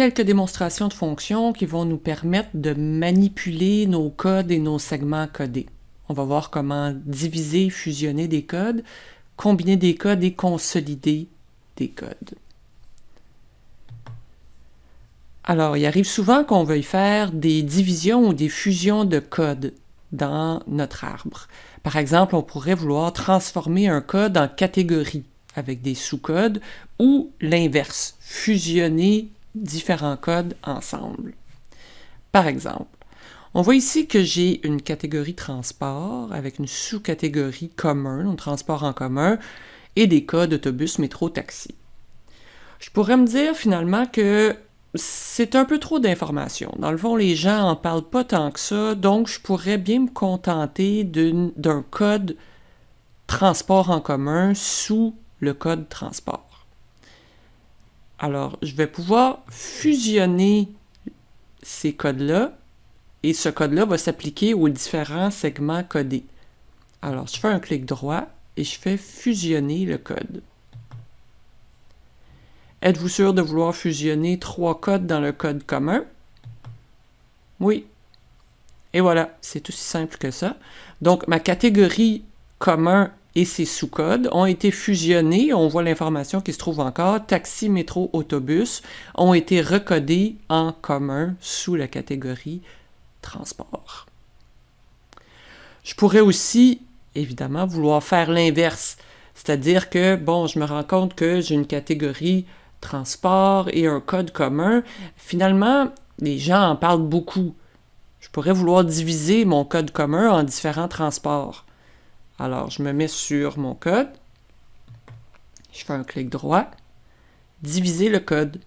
quelques démonstrations de fonctions qui vont nous permettre de manipuler nos codes et nos segments codés. On va voir comment diviser, fusionner des codes, combiner des codes et consolider des codes. Alors, il arrive souvent qu'on veuille faire des divisions ou des fusions de codes dans notre arbre. Par exemple, on pourrait vouloir transformer un code en catégorie avec des sous-codes ou l'inverse, fusionner différents codes ensemble. Par exemple, on voit ici que j'ai une catégorie transport avec une sous-catégorie commun, un transport en commun, et des codes autobus, métro, taxi. Je pourrais me dire finalement que c'est un peu trop d'informations. Dans le fond, les gens en parlent pas tant que ça, donc je pourrais bien me contenter d'un code transport en commun sous le code transport. Alors, je vais pouvoir fusionner ces codes-là et ce code-là va s'appliquer aux différents segments codés. Alors, je fais un clic droit et je fais fusionner le code. Êtes-vous sûr de vouloir fusionner trois codes dans le code commun? Oui. Et voilà, c'est aussi simple que ça. Donc, ma catégorie commun et ses sous-codes ont été fusionnés. On voit l'information qui se trouve encore. Taxi, métro, autobus ont été recodés en commun sous la catégorie transport. Je pourrais aussi, évidemment, vouloir faire l'inverse. C'est-à-dire que, bon, je me rends compte que j'ai une catégorie transport et un code commun, finalement, les gens en parlent beaucoup. Je pourrais vouloir diviser mon code commun en différents transports. Alors, je me mets sur mon code, je fais un clic droit, diviser le code.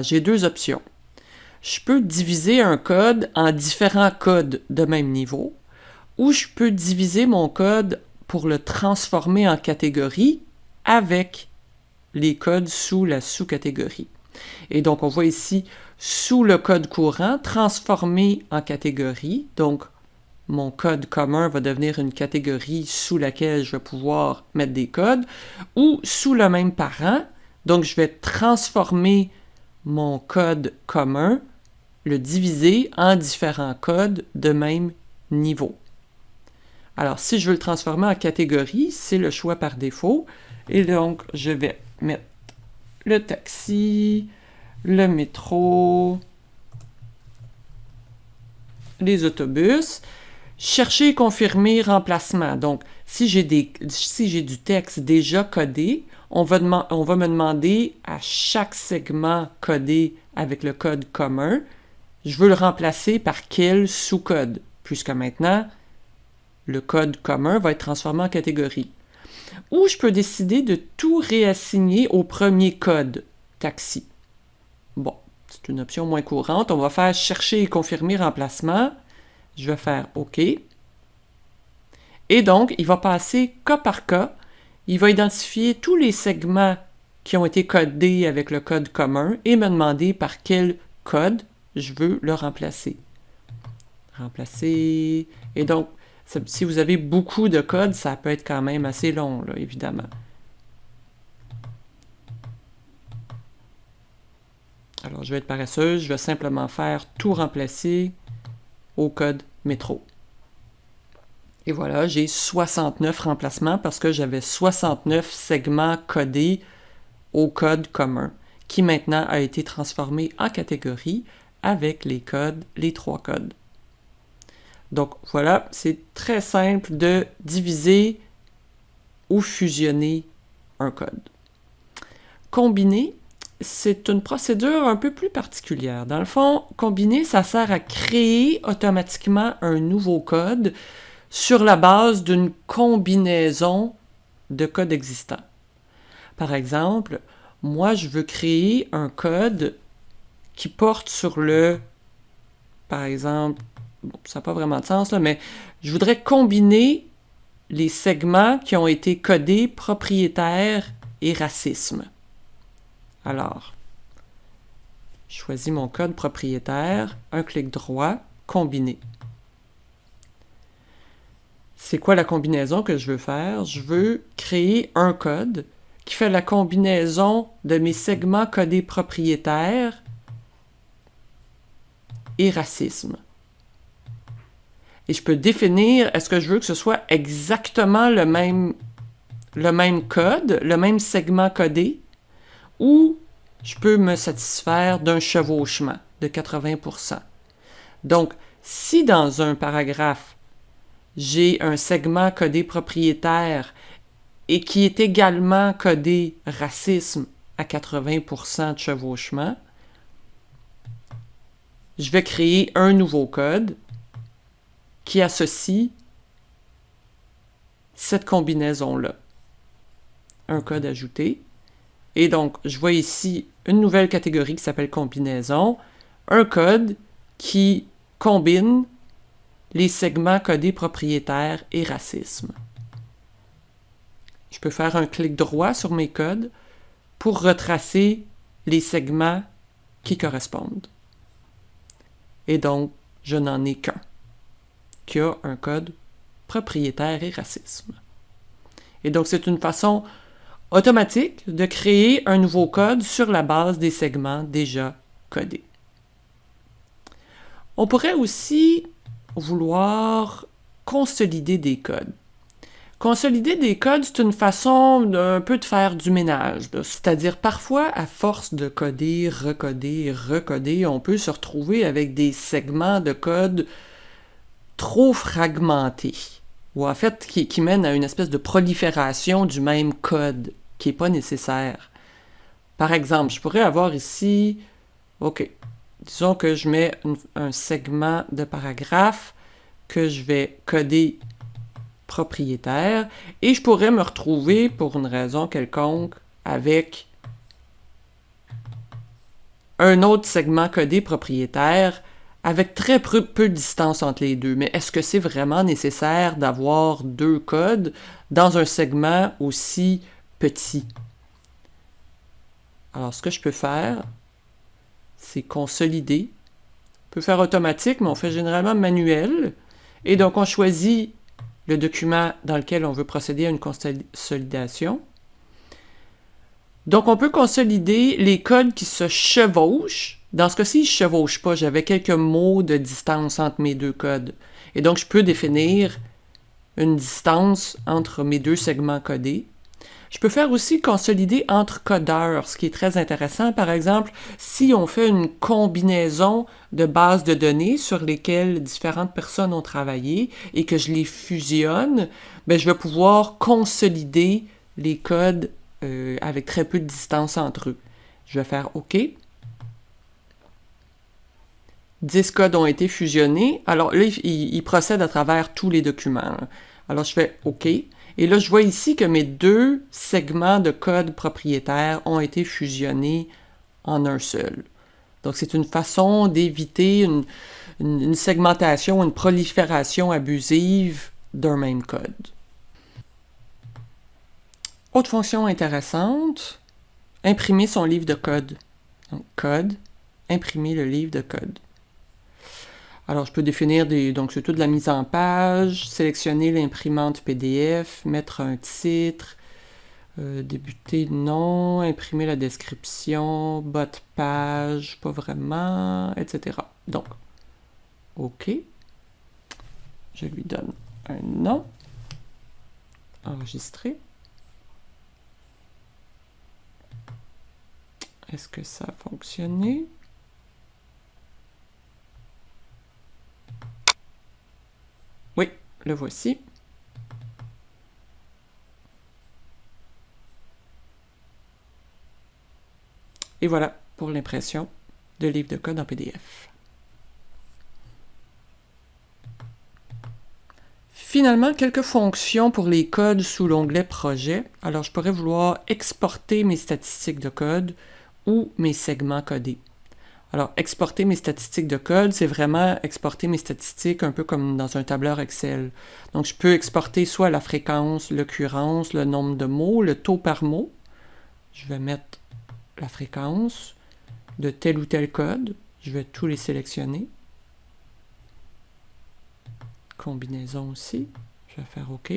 J'ai deux options. Je peux diviser un code en différents codes de même niveau, ou je peux diviser mon code pour le transformer en catégorie avec les codes sous la sous-catégorie. Et donc, on voit ici, sous le code courant, transformé en catégorie. Donc, mon code commun va devenir une catégorie sous laquelle je vais pouvoir mettre des codes, ou sous le même parent. Donc, je vais transformer mon code commun, le diviser en différents codes de même niveau. Alors, si je veux le transformer en catégorie, c'est le choix par défaut. Et donc, je vais mettre le taxi, le métro, les autobus. Chercher et confirmer remplacement. Donc, si j'ai si du texte déjà codé, on va, on va me demander à chaque segment codé avec le code commun, je veux le remplacer par quel sous-code, puisque maintenant, le code commun va être transformé en catégorie ou je peux décider de tout réassigner au premier code taxi. Bon, c'est une option moins courante. On va faire chercher et confirmer remplacement. Je vais faire OK. Et donc, il va passer cas par cas. Il va identifier tous les segments qui ont été codés avec le code commun et me demander par quel code je veux le remplacer. Remplacer. Et donc, si vous avez beaucoup de code, ça peut être quand même assez long, là, évidemment. Alors, je vais être paresseuse, je vais simplement faire tout remplacer code métro. Et voilà, j'ai 69 remplacements parce que j'avais 69 segments codés au code commun, qui maintenant a été transformé en catégorie avec les codes, les trois codes. Donc voilà, c'est très simple de diviser ou fusionner un code. Combiner, c'est une procédure un peu plus particulière. Dans le fond, combiner, ça sert à créer automatiquement un nouveau code sur la base d'une combinaison de codes existants. Par exemple, moi, je veux créer un code qui porte sur le, par exemple, ça n'a pas vraiment de sens, là, mais je voudrais combiner les segments qui ont été codés propriétaire et racisme. Alors, je choisis mon code propriétaire, un clic droit, combiner. C'est quoi la combinaison que je veux faire? Je veux créer un code qui fait la combinaison de mes segments codés propriétaires et racisme. Et je peux définir, est-ce que je veux que ce soit exactement le même, le même code, le même segment codé, ou je peux me satisfaire d'un chevauchement de 80%. Donc, si dans un paragraphe, j'ai un segment codé propriétaire et qui est également codé racisme à 80% de chevauchement, je vais créer un nouveau code qui associe cette combinaison-là. Un code ajouté. Et donc, je vois ici une nouvelle catégorie qui s'appelle combinaison, un code qui combine les segments codés propriétaires et racisme. Je peux faire un clic droit sur mes codes pour retracer les segments qui correspondent. Et donc, je n'en ai qu'un, qui a un code propriétaire et racisme. Et donc, c'est une façon automatique de créer un nouveau code sur la base des segments déjà codés. On pourrait aussi vouloir consolider des codes. Consolider des codes, c'est une façon un peu de faire du ménage. C'est-à-dire, parfois, à force de coder, recoder, recoder, on peut se retrouver avec des segments de code trop fragmentés, ou en fait qui, qui mènent à une espèce de prolifération du même code qui n'est pas nécessaire. Par exemple, je pourrais avoir ici, OK, disons que je mets un segment de paragraphe que je vais coder propriétaire et je pourrais me retrouver pour une raison quelconque avec un autre segment codé propriétaire avec très peu, de distance entre les deux. Mais est-ce que c'est vraiment nécessaire d'avoir deux codes dans un segment aussi petit? Alors, ce que je peux faire, c'est consolider. On peut faire automatique, mais on fait généralement manuel. Et donc, on choisit le document dans lequel on veut procéder à une consolidation. Donc, on peut consolider les codes qui se chevauchent. Dans ce cas-ci, je ne chevauche pas. J'avais quelques mots de distance entre mes deux codes. Et donc, je peux définir une distance entre mes deux segments codés. Je peux faire aussi consolider entre codeurs, ce qui est très intéressant. Par exemple, si on fait une combinaison de bases de données sur lesquelles différentes personnes ont travaillé et que je les fusionne, ben, je vais pouvoir consolider les codes euh, avec très peu de distance entre eux. Je vais faire OK. 10 codes ont été fusionnés. Alors là, il, il procède à travers tous les documents. Alors je fais OK. Et là, je vois ici que mes deux segments de code propriétaire ont été fusionnés en un seul. Donc, c'est une façon d'éviter une, segmentation, une prolifération abusive d'un même code. Autre fonction intéressante, imprimer son livre de code. Donc, code, imprimer le livre de code. Alors, je peux définir des. Donc, c'est toute la mise en page, sélectionner l'imprimante PDF, mettre un titre, euh, débuter non, imprimer la description, bas de page, pas vraiment, etc. Donc, OK. Je lui donne un nom. Enregistrer. Est-ce que ça a fonctionné? Le voici. Et voilà pour l'impression de livre de code en PDF. Finalement, quelques fonctions pour les codes sous l'onglet Projet. Alors, je pourrais vouloir exporter mes statistiques de code ou mes segments codés. Alors, exporter mes statistiques de code, c'est vraiment exporter mes statistiques un peu comme dans un tableur Excel. Donc, je peux exporter soit la fréquence, l'occurrence, le nombre de mots, le taux par mot. Je vais mettre la fréquence de tel ou tel code. Je vais tous les sélectionner. Combinaison aussi. Je vais faire OK.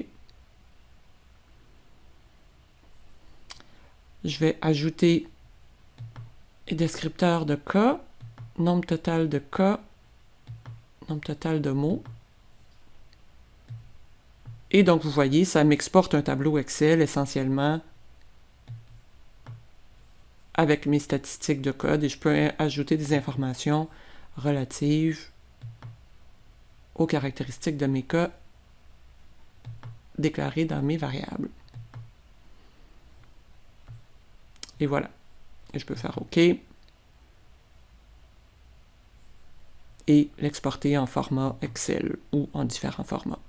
Je vais ajouter les descripteurs de cas, nombre total de cas, nombre total de mots. Et donc, vous voyez, ça m'exporte un tableau Excel essentiellement avec mes statistiques de code et je peux ajouter des informations relatives aux caractéristiques de mes cas déclarés dans mes variables. Et voilà. Et je peux faire OK. Et l'exporter en format Excel ou en différents formats.